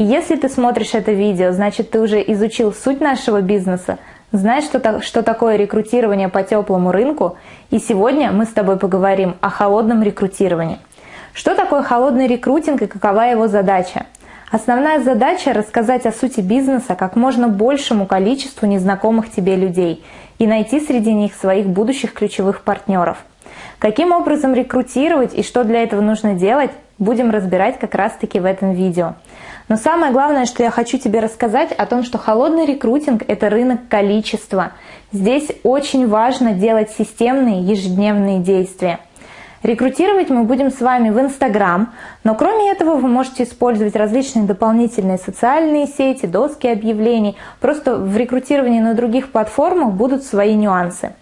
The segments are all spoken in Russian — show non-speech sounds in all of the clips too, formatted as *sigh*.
И если ты смотришь это видео, значит ты уже изучил суть нашего бизнеса, знаешь, что, что такое рекрутирование по теплому рынку, и сегодня мы с тобой поговорим о холодном рекрутировании. Что такое холодный рекрутинг и какова его задача? Основная задача – рассказать о сути бизнеса как можно большему количеству незнакомых тебе людей и найти среди них своих будущих ключевых партнеров. Каким образом рекрутировать и что для этого нужно делать, будем разбирать как раз-таки в этом видео. Но самое главное, что я хочу тебе рассказать о том, что холодный рекрутинг – это рынок количества. Здесь очень важно делать системные ежедневные действия – Рекрутировать мы будем с вами в Инстаграм, но кроме этого вы можете использовать различные дополнительные социальные сети, доски объявлений. Просто в рекрутировании на других платформах будут свои нюансы.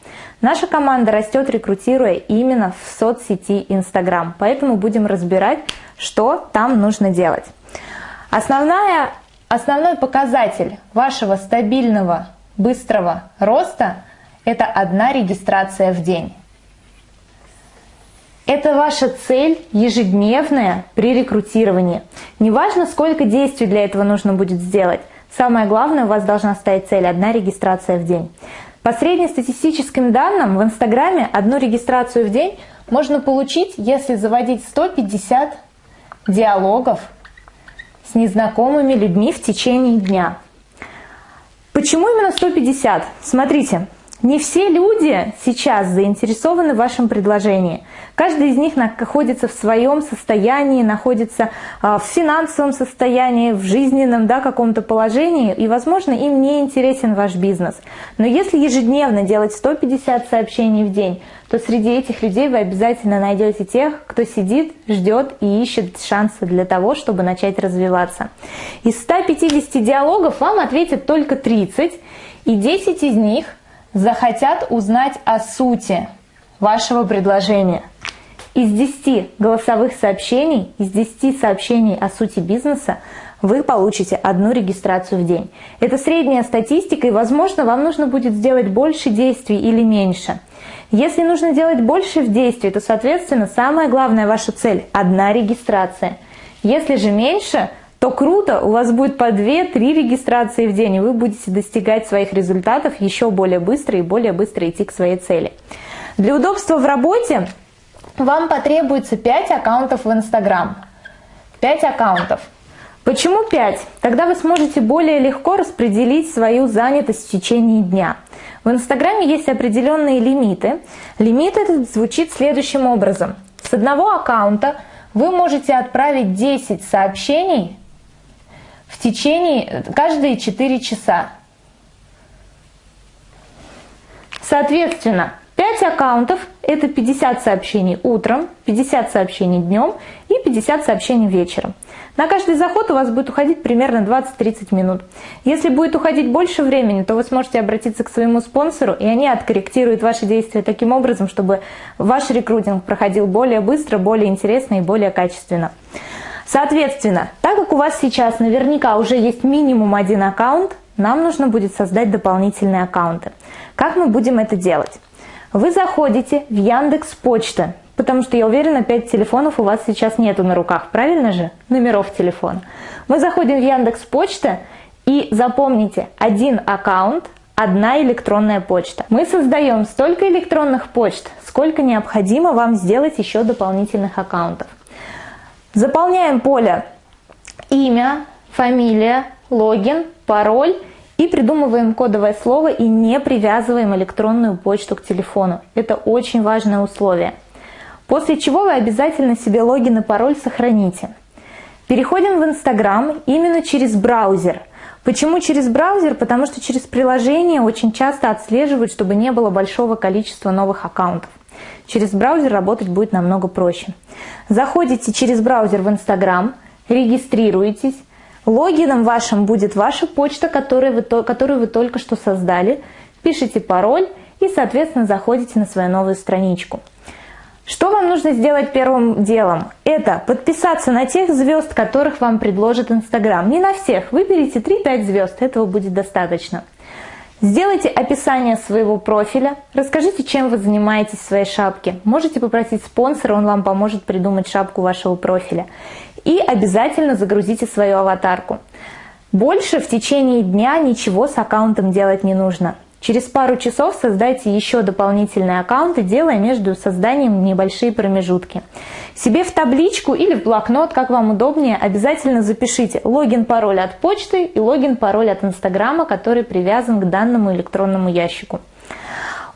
Наша команда растет, рекрутируя именно в соцсети Инстаграм, поэтому будем разбирать, что там нужно делать. Основная, основной показатель вашего стабильного, быстрого роста – это одна регистрация в день. Это ваша цель ежедневная при рекрутировании. Неважно, сколько действий для этого нужно будет сделать. Самое главное, у вас должна стоять цель – одна регистрация в день. По среднестатистическим данным в Инстаграме одну регистрацию в день можно получить, если заводить 150 диалогов с незнакомыми людьми в течение дня. Почему именно 150? Смотрите, не все люди сейчас заинтересованы в вашем предложении. Каждый из них находится в своем состоянии, находится а, в финансовом состоянии, в жизненном да, каком-то положении, и, возможно, им не интересен ваш бизнес. Но если ежедневно делать 150 сообщений в день, то среди этих людей вы обязательно найдете тех, кто сидит, ждет и ищет шансы для того, чтобы начать развиваться. Из 150 диалогов вам ответят только 30, и 10 из них захотят узнать о сути вашего предложения. Из 10 голосовых сообщений, из 10 сообщений о сути бизнеса вы получите одну регистрацию в день. Это средняя статистика, и, возможно, вам нужно будет сделать больше действий или меньше. Если нужно делать больше в действии, то, соответственно, самая главная ваша цель – одна регистрация. Если же меньше, то круто, у вас будет по 2-3 регистрации в день, и вы будете достигать своих результатов еще более быстро и более быстро идти к своей цели. Для удобства в работе вам потребуется 5 аккаунтов в Instagram. 5 аккаунтов. Почему 5? Тогда вы сможете более легко распределить свою занятость в течение дня. В Инстаграме есть определенные лимиты. Лимит этот звучит следующим образом. С одного аккаунта вы можете отправить 10 сообщений в течение каждые 4 часа. Соответственно, 5 аккаунтов – это 50 сообщений утром, 50 сообщений днем и 50 сообщений вечером. На каждый заход у вас будет уходить примерно 20-30 минут. Если будет уходить больше времени, то вы сможете обратиться к своему спонсору, и они откорректируют ваши действия таким образом, чтобы ваш рекрутинг проходил более быстро, более интересно и более качественно. Соответственно, так как у вас сейчас наверняка уже есть минимум один аккаунт, нам нужно будет создать дополнительные аккаунты. Как мы будем это делать? Вы заходите в Яндекс Почта, потому что я уверена, 5 телефонов у вас сейчас нету на руках, правильно же? Номеров телефона. Мы заходим в Яндекс Почта и запомните, один аккаунт, одна электронная почта. Мы создаем столько электронных почт, сколько необходимо вам сделать еще дополнительных аккаунтов. Заполняем поле имя, фамилия, логин, пароль и придумываем кодовое слово и не привязываем электронную почту к телефону. Это очень важное условие. После чего вы обязательно себе логин и пароль сохраните. Переходим в Инстаграм именно через браузер. Почему через браузер? Потому что через приложение очень часто отслеживают, чтобы не было большого количества новых аккаунтов. Через браузер работать будет намного проще. Заходите через браузер в Инстаграм, регистрируетесь. Логином вашим будет ваша почта, которую вы, которую вы только что создали. Пишите пароль и, соответственно, заходите на свою новую страничку. Что вам нужно сделать первым делом? Это подписаться на тех звезд, которых вам предложит Инстаграм. Не на всех, выберите 3-5 звезд, этого будет достаточно. Сделайте описание своего профиля, расскажите, чем вы занимаетесь в своей шапке. Можете попросить спонсора, он вам поможет придумать шапку вашего профиля. и обязательно загрузите свою аватарку. Больше в течение дня ничего с аккаунтом делать не нужно. Через пару часов создайте еще дополнительные аккаунты, делая между созданием небольшие промежутки. Себе в табличку или в блокнот, как вам удобнее, обязательно запишите логин-пароль от почты и логин-пароль от Инстаграма, который привязан к данному электронному ящику.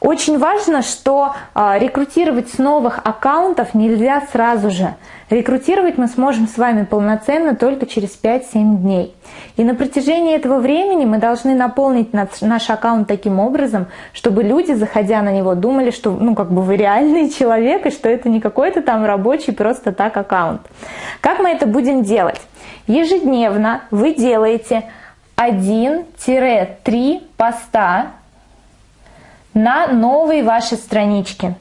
Очень важно, что э, рекрутировать с новых аккаунтов нельзя сразу же. Рекрутировать мы сможем с вами полноценно только через 5-7 дней. И на протяжении этого времени мы должны наполнить наш аккаунт таким образом, чтобы люди, заходя на него, думали, что ну, как бы вы реальный *laughs* человек, и что это не какой-то там рабочий просто так аккаунт. Как мы это будем делать? Ежедневно вы делаете 1-3 поста на новые ваши странички.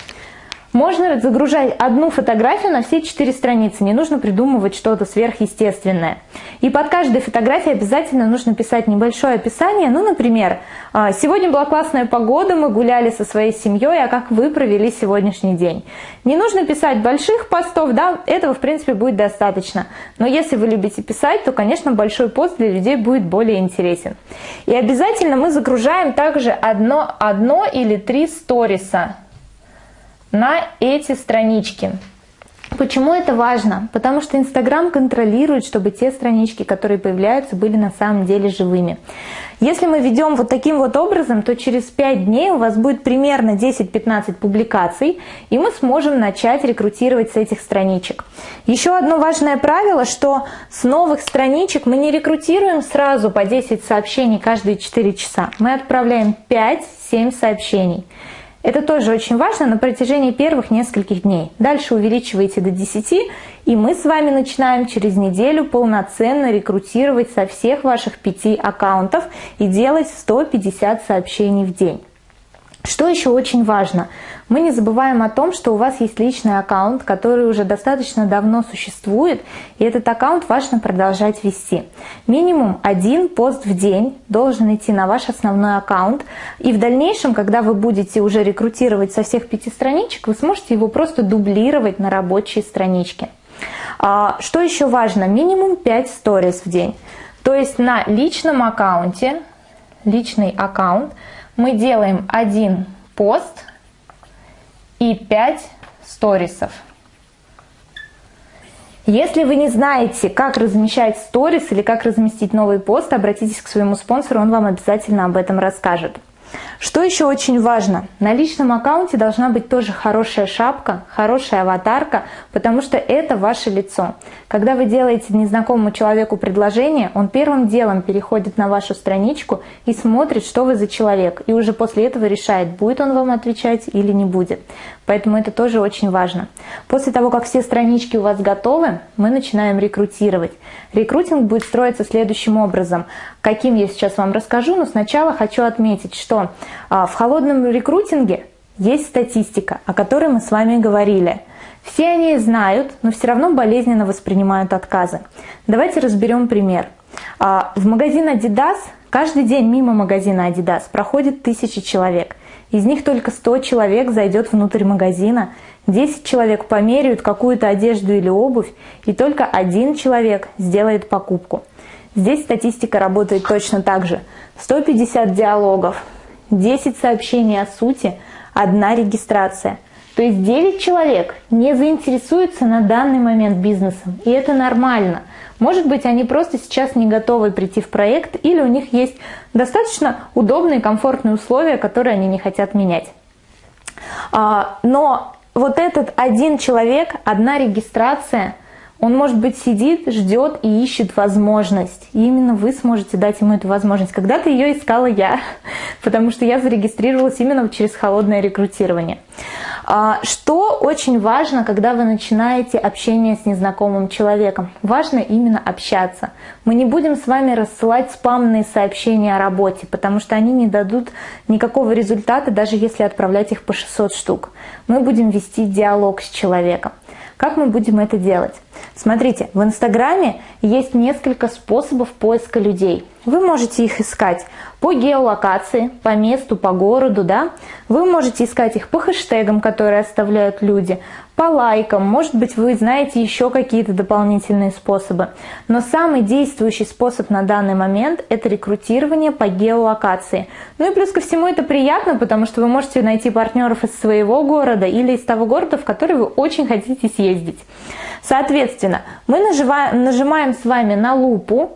Можно загружать одну фотографию на все четыре страницы, не нужно придумывать что-то сверхъестественное. И под каждой фотографией обязательно нужно писать небольшое описание, ну, например, «А, «Сегодня была классная погода, мы гуляли со своей семьей, а как вы провели сегодняшний день?» Не нужно писать больших постов, да, этого, в принципе, будет достаточно. Но если вы любите писать, то, конечно, большой пост для людей будет более интересен. И обязательно мы загружаем также одно, одно или три сториса на эти странички. Почему это важно? Потому что Инстаграм контролирует, чтобы те странички, которые появляются, были на самом деле живыми. Если мы ведем вот таким вот образом, то через 5 дней у вас будет примерно 10-15 публикаций, и мы сможем начать рекрутировать с этих страничек. Еще одно важное правило, что с новых страничек мы не рекрутируем сразу по 10 сообщений каждые 4 часа. Мы отправляем 5-7 сообщений. Это тоже очень важно на протяжении первых нескольких дней. Дальше увеличиваете до 10, и мы с вами начинаем через неделю полноценно рекрутировать со всех ваших пяти аккаунтов и делать 150 сообщений в день. Что еще очень важно? Мы не забываем о том, что у вас есть личный аккаунт, который уже достаточно давно существует, и этот аккаунт важно продолжать вести. Минимум один пост в день должен идти на ваш основной аккаунт, и в дальнейшем, когда вы будете уже рекрутировать со всех пяти страничек, вы сможете его просто дублировать на рабочие странички. А, что еще важно? Минимум 5 сториз в день. То есть на личном аккаунте, личный аккаунт – мы делаем один пост и 5 сторисов. Если вы не знаете, как размещать сторис или как разместить новый пост, обратитесь к своему спонсору, он вам обязательно об этом расскажет. Что еще очень важно? На личном аккаунте должна быть тоже хорошая шапка, хорошая аватарка, потому что это ваше лицо. Когда вы делаете незнакомому человеку предложение, он первым делом переходит на вашу страничку и смотрит, что вы за человек. И уже после этого решает, будет он вам отвечать или не будет. Поэтому это тоже очень важно. После того, как все странички у вас готовы, мы начинаем рекрутировать. Рекрутинг будет строиться следующим образом. Каким я сейчас вам расскажу, но сначала хочу отметить, что а, в холодном рекрутинге есть статистика, о которой мы с вами говорили. Все они знают, но все равно болезненно воспринимают отказы. Давайте разберем пример. А, в магазин Adidas каждый день мимо магазина Adidas проходит тысячи человек. Из них только 100 человек зайдет внутрь магазина, 10 человек померяют какую-то одежду или обувь, и только один человек сделает покупку. Здесь статистика работает точно так же. 150 диалогов, 10 сообщений о сути, одна регистрация. То есть 9 человек не заинтересуются на данный момент бизнесом, и это нормально. Может быть, они просто сейчас не готовы прийти в проект, или у них есть достаточно удобные, комфортные условия, которые они не хотят менять. А, но вот этот один человек, одна регистрация, он, может быть, сидит, ждет и ищет возможность. И именно вы сможете дать ему эту возможность. Когда-то ее искала я, *laughs* потому что я зарегистрировалась именно через холодное рекрутирование. А, что очень важно, когда вы начинаете общение с незнакомым человеком? Важно именно общаться. Мы не будем с вами рассылать спамные сообщения о работе, потому что они не дадут никакого результата, даже если отправлять их по 600 штук. Мы будем вести диалог с человеком. Как мы будем это делать? Смотрите, в Инстаграме есть несколько способов поиска людей. Вы можете их искать по геолокации, по месту, по городу, да. Вы можете искать их по хэштегам, которые оставляют люди, по лайкам, может быть, вы знаете еще какие-то дополнительные способы. Но самый действующий способ на данный момент – это рекрутирование по геолокации. Ну и плюс ко всему это приятно, потому что вы можете найти партнеров из своего города или из того города, в который вы очень хотите съездить. Соответственно, мы нажимаем, с вами на лупу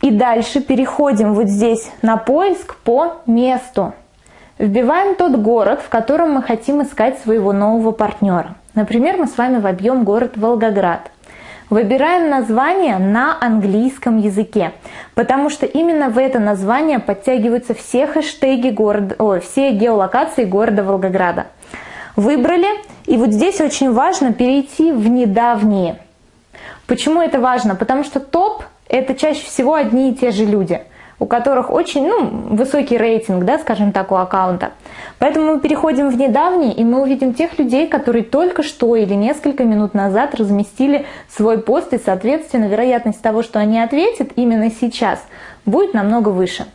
и дальше переходим вот здесь на поиск по месту. Вбиваем тот город, в котором мы хотим искать своего нового партнера. Например, мы с вами вобьем город Волгоград. Выбираем название на английском языке, потому что именно в это название подтягиваются все хэштеги города, ой, все геолокации города Волгограда. Выбрали, и вот здесь очень важно перейти в недавние. Почему это важно? Потому что топ – это чаще всего одни и те же люди – у которых очень ну, высокий рейтинг, да, скажем так, у аккаунта. Поэтому мы переходим в недавний, и мы увидим тех людей, которые только что или несколько минут назад разместили свой пост, и, соответственно, вероятность того, что они ответят именно сейчас, будет намного выше.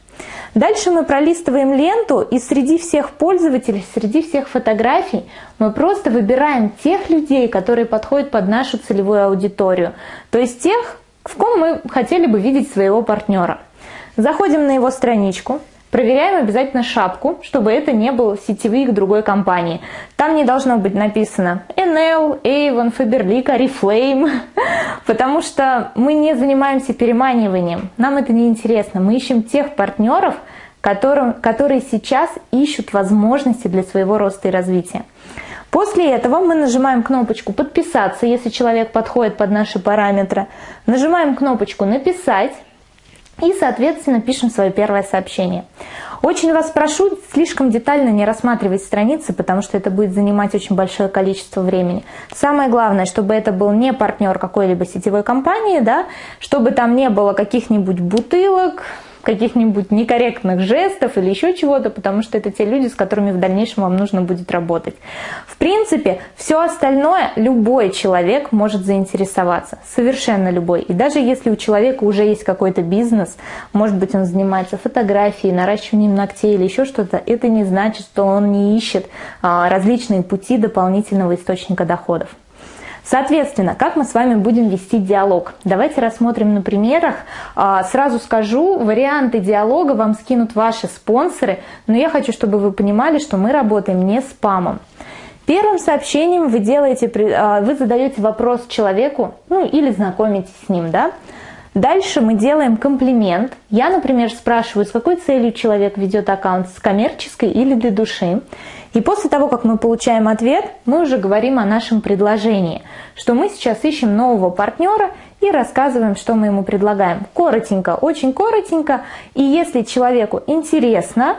Дальше мы пролистываем ленту, и среди всех пользователей, среди всех фотографий мы просто выбираем тех людей, которые подходят под нашу целевую аудиторию. То есть тех, в ком мы хотели бы видеть своего партнера. Заходим на его страничку, проверяем обязательно шапку, чтобы это не был сетевик другой компании. Там не должно быть написано NL, Avon, Faberlic, Oriflame, потому что мы не занимаемся переманиванием. Нам это не интересно. Мы ищем тех партнеров, которые сейчас ищут возможности для своего роста и развития. После этого мы нажимаем кнопочку «Подписаться», если человек подходит под наши параметры. Нажимаем кнопочку «Написать», и, соответственно, пишем свое первое сообщение. Очень вас прошу слишком детально не рассматривать страницы, потому что это будет занимать очень большое количество времени. Самое главное, чтобы это был не партнер какой-либо сетевой компании, да, чтобы там не было каких-нибудь бутылок, каких-нибудь некорректных жестов или еще чего-то, потому что это те люди, с которыми в дальнейшем вам нужно будет работать. В принципе, все остальное любой человек может заинтересоваться, совершенно любой. И даже если у человека уже есть какой-то бизнес, может быть, он занимается фотографией, наращиванием ногтей или еще что-то, это не значит, что он не ищет а, различные пути дополнительного источника доходов. Соответственно, как мы с вами будем вести диалог? Давайте рассмотрим на примерах. А, сразу скажу, варианты диалога вам скинут ваши спонсоры, но я хочу, чтобы вы понимали, что мы работаем не спамом. Первым сообщением вы делаете, а, вы задаете вопрос человеку, ну или знакомитесь с ним, да? Дальше мы делаем комплимент. Я, например, спрашиваю, с какой целью человек ведет аккаунт, с коммерческой или для души. И после того, как мы получаем ответ, мы уже говорим о нашем предложении, что мы сейчас ищем нового партнера и рассказываем, что мы ему предлагаем. Коротенько, очень коротенько. И если человеку интересно,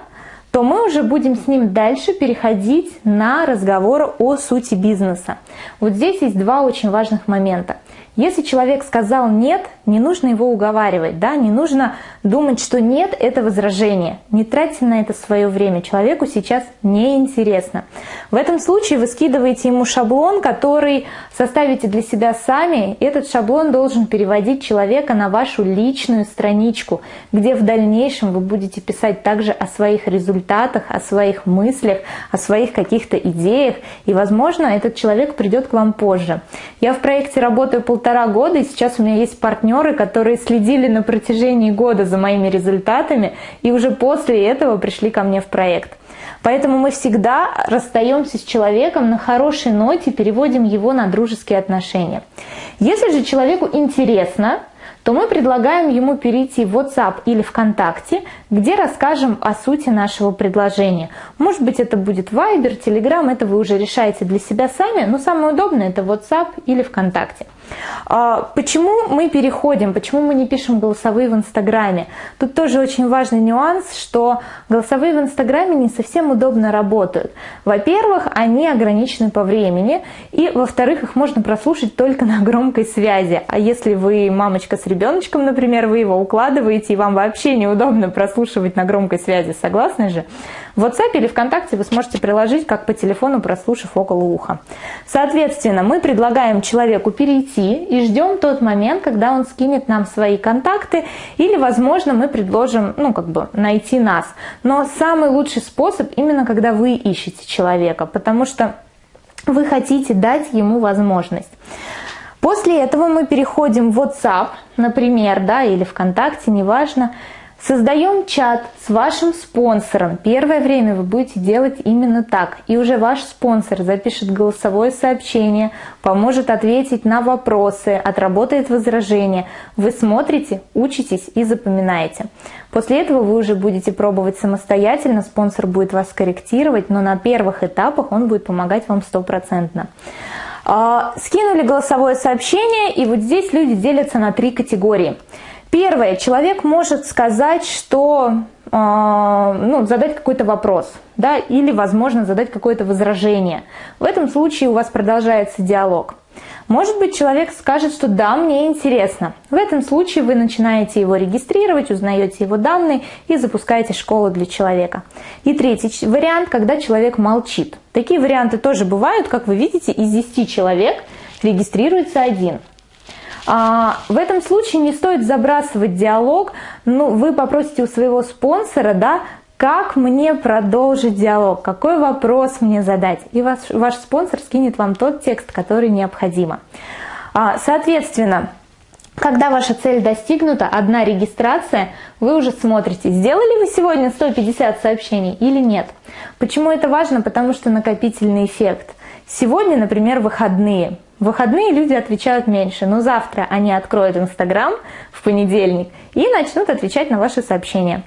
то мы уже будем с ним дальше переходить на разговор о сути бизнеса. Вот здесь есть два очень важных момента. Если человек сказал «нет», не нужно его уговаривать, да, не нужно думать, что «нет» – это возражение. Не тратьте на это свое время, человеку сейчас неинтересно. В этом случае вы скидываете ему шаблон, который составите для себя сами. Этот шаблон должен переводить человека на вашу личную страничку, где в дальнейшем вы будете писать также о своих результатах, о своих мыслях, о своих каких-то идеях, и, возможно, этот человек придет к вам позже. Я в проекте работаю полтора полтора года, и сейчас у меня есть партнеры, которые следили на протяжении года за моими результатами, и уже после этого пришли ко мне в проект. Поэтому мы всегда расстаемся с человеком на хорошей ноте, переводим его на дружеские отношения. Если же человеку интересно, то мы предлагаем ему перейти в WhatsApp или ВКонтакте, где расскажем о сути нашего предложения. Может быть, это будет Viber, Telegram, это вы уже решаете для себя сами, но самое удобное это WhatsApp или ВКонтакте. А, почему мы переходим, почему мы не пишем голосовые в Инстаграме? Тут тоже очень важный нюанс, что голосовые в Инстаграме не совсем удобно работают. Во-первых, они ограничены по времени, и во-вторых, их можно прослушать только на громкой связи. А если вы мамочка с ребеночком, например, вы его укладываете, и вам вообще неудобно прослушивать на громкой связи, согласны же? В WhatsApp или ВКонтакте вы сможете приложить, как по телефону, прослушав около уха. Соответственно, мы предлагаем человеку перейти и ждем тот момент, когда он скинет нам свои контакты, или, возможно, мы предложим, ну, как бы, найти нас. Но самый лучший способ именно, когда вы ищете человека, потому что вы хотите дать ему возможность. После этого мы переходим в WhatsApp, например, да, или ВКонтакте, неважно, Создаем чат с вашим спонсором. Первое время вы будете делать именно так. И уже ваш спонсор запишет голосовое сообщение, поможет ответить на вопросы, отработает возражения. Вы смотрите, учитесь и запоминаете. После этого вы уже будете пробовать самостоятельно, спонсор будет вас корректировать, но на первых этапах он будет помогать вам стопроцентно. А, скинули голосовое сообщение, и вот здесь люди делятся на три категории – Первое, человек может сказать, что э, ну, задать какой-то вопрос, да, или, возможно, задать какое-то возражение. В этом случае у вас продолжается диалог. Может быть, человек скажет, что да, мне интересно. В этом случае вы начинаете его регистрировать, узнаете его данные и запускаете школу для человека. И третий вариант, когда человек молчит. Такие варианты тоже бывают, как вы видите, из 10 человек регистрируется один. А, в этом случае не стоит забрасывать диалог. Ну, вы попросите у своего спонсора, да, как мне продолжить диалог, какой вопрос мне задать. И ваш, ваш спонсор скинет вам тот текст, который необходимо. А, соответственно, когда ваша цель достигнута, одна регистрация, вы уже смотрите, сделали вы сегодня 150 сообщений или нет. Почему это важно? Потому что накопительный эффект. Сегодня, например, выходные. В выходные люди отвечают меньше, но завтра они откроют Инстаграм в понедельник и начнут отвечать на ваши сообщения.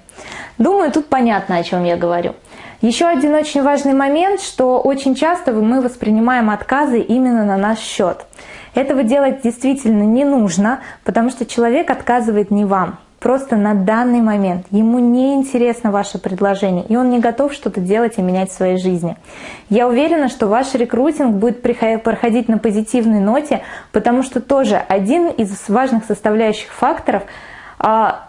Думаю, тут понятно, о чем я говорю. Еще один очень важный момент, что очень часто мы воспринимаем отказы именно на наш счет. Этого делать действительно не нужно, потому что человек отказывает не вам просто на данный момент. Ему не интересно ваше предложение, и он не готов что-то делать и менять в своей жизни. Я уверена, что ваш рекрутинг будет проходить на позитивной ноте, потому что тоже один из важных составляющих факторов а,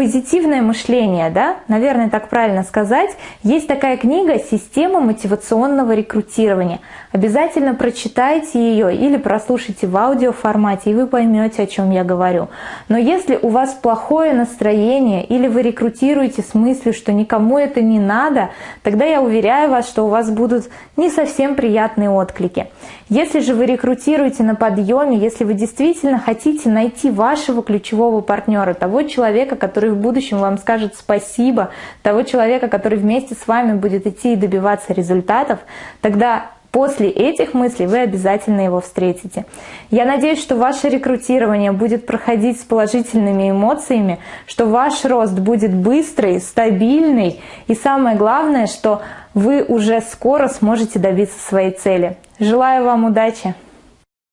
позитивное мышление, да, наверное, так правильно сказать. Есть такая книга «Система мотивационного рекрутирования». Обязательно прочитайте ее или прослушайте в аудиоформате, и вы поймете, о чем я говорю. Но если у вас плохое настроение или вы рекрутируете с мыслью, что никому это не надо, тогда я уверяю вас, что у вас будут не совсем приятные отклики. Если же вы рекрутируете на подъеме, если вы действительно хотите найти вашего ключевого партнера, того человека, который в будущем вам скажет спасибо, того человека, который вместе с вами будет идти и добиваться результатов, тогда После этих мыслей вы обязательно его встретите. Я надеюсь, что ваше рекрутирование будет проходить с положительными эмоциями, что ваш рост будет быстрый, стабильный и самое главное, что вы уже скоро сможете добиться своей цели. Желаю вам удачи!